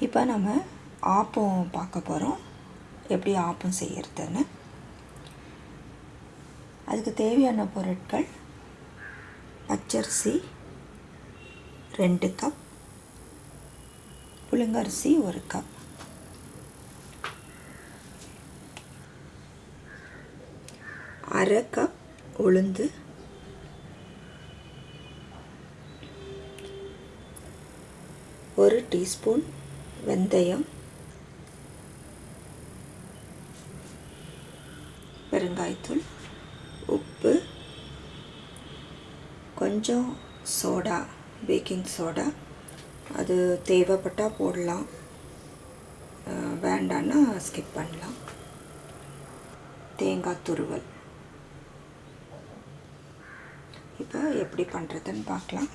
இப்போ நம்ம ஆப்பம் பார்க்க போகிறோம். எப்படி ஆப்பம் செய்கிறதுன்னு. அதுக்கு தேவையான பொருட்கள் பச்சரிசி ரெண்டு கப் புழுங்கரிசி ஒரு கப். அரை கப் உளுந்து ஒரு டீஸ்பூன் வெந்தயம். பெருங்காயத்தூள் உப்பு கொஞ்சம் சோடா பேக்கிங் சோடா. அது தேவைப்பட்டால் போடலாம். வேண்டான்னா ஸ்கிப் பண்ணலாம். தேங்காய் துருவல். இப்போ எப்படி பண்ணுறதுன்னு பார்க்கலாம்.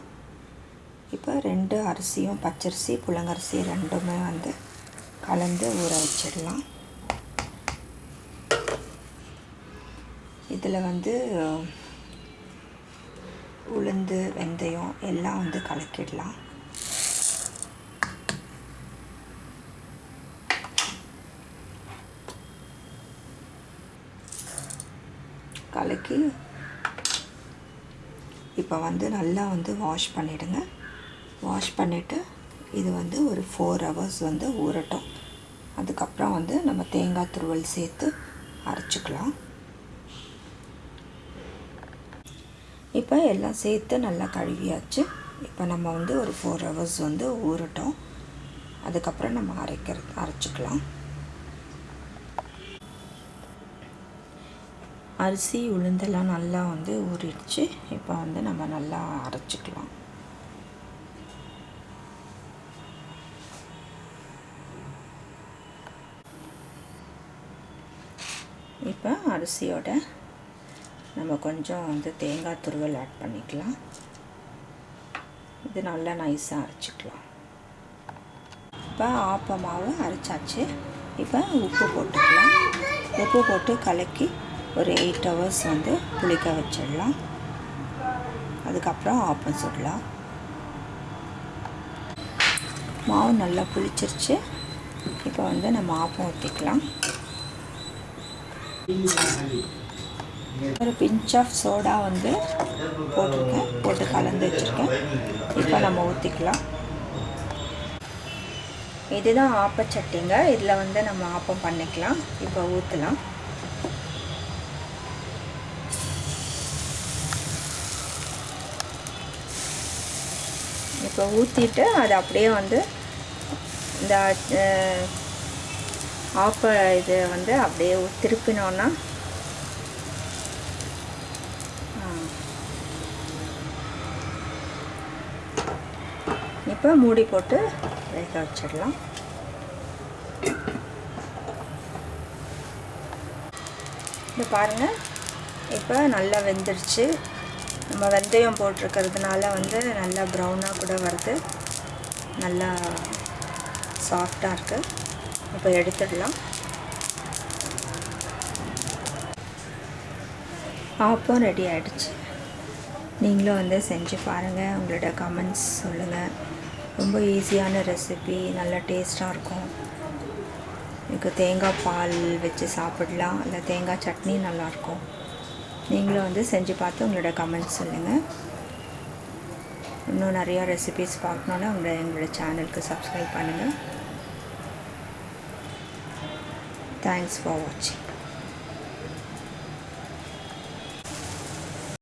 இப்போ ரெண்டு அரிசியும் பச்சரிசி புழங்கரிசி ரெண்டுமே வந்து கலந்து ஊற வச்சிடலாம். இதில் வந்து உளுந்து வெந்தயம் எல்லாம் வந்து கலக்கிடலாம். கலக்கி இப்போ வந்து நல்லா வந்து வாஷ் பண்ணிவிடுங்க வாஷ் பண்ணிவிட்டு இது வந்து ஒரு ஃபோர் ஹவர்ஸ் வந்து ஊறட்டும். அதுக்கப்புறம் வந்து நம்ம தேங்காய் துருவல் சேர்த்து அரைச்சிக்கலாம். இப்போ எல்லாம் சேர்த்து நல்லா கழுவியாச்சு. இப்போ நம்ம வந்து ஒரு ஃபோர் ஹவர்ஸ் வந்து ஊறட்டும். அதுக்கப்புறம் நம்ம அரைக்கிறது அரைச்சிக்கலாம். அரிசி உளுந்தெல்லாம் நல்லா வந்து ஊறிடுச்சு. இப்போ வந்து நம்ம நல்லா அரைச்சிக்கலாம். இப்போ அரிசியோட நம்ம கொஞ்சம் வந்து தேங்காய் துருவல் ஆட் பண்ணிக்கலாம். இது நல்லா நைஸாக அரைச்சிக்கலாம். இப்போ ஆப்ப மாவு அரைச்சாச்சு. இப்போ உப்பு போட்டுக்கலாம். உப்பு போட்டு கலக்கி ஒரு எயிட் ஹவர்ஸ் வந்து புளிக்க வச்சிடலாம். அதுக்கப்புறம் ஆப்பம் சுடலாம். மாவு நல்லா புளிச்சிருச்சு. இப்போ வந்து நம்ம ஆப்பம் ஊற்றிக்கலாம் ஒரு பிஞ்ச் ஆஃப் சோடா வந்து போட்டிருக்கேன். போட்டு கலந்து வச்சுருக்கேன். இப்போ நம்ம ஊற்றிக்கலாம் இதுதான் ஆப்பச்சட்டிங்க இதில் வந்து நம்ம ஆப்பம் பண்ணிக்கலாம். இப்போ ஊற்றலாம் இப்போ ஊற்றிட்டு அது அப்படியே வந்து இந்த ஆப்ப இதை வந்து அப்படியே திருப்பினோன்னா இப்போ மூடி போட்டு வேக வச்சிடலாம். இது பாருங்கள் இப்போ நல்லா வெந்துருச்சு. நம்ம வெந்தயம் போட்டிருக்கிறதுனால வந்து நல்லா ப்ரௌனாக கூட வருது. நல்லா சாஃப்டாக இருக்குது இப்போ எடுத்துடலாம். ஆப்பம் ரெடி ஆகிடுச்சு நீங்களும் வந்து செஞ்சு பாருங்கள் உங்களோட கமெண்ட்ஸ் சொல்லுங்கள் ரொம்ப ஈஸியான ரெசிபி நல்லா டேஸ்ட்டாக இருக்கும். இதுக்கு தேங்காய் பால் வச்சு சாப்பிடலாம். இல்லை தேங்காய் சட்னி நல்லாயிருக்கும் நீங்களும் வந்து செஞ்சு பார்த்து உங்களோட கமெண்ட்ஸ் சொல்லுங்கள் இன்னும் நிறையா ரெசிபிஸ் பார்க்கணுன்னா உங்களோட எங்களோட சேனலுக்கு சப்ஸ்கிரைப் பண்ணுங்கள் Thanks for watching.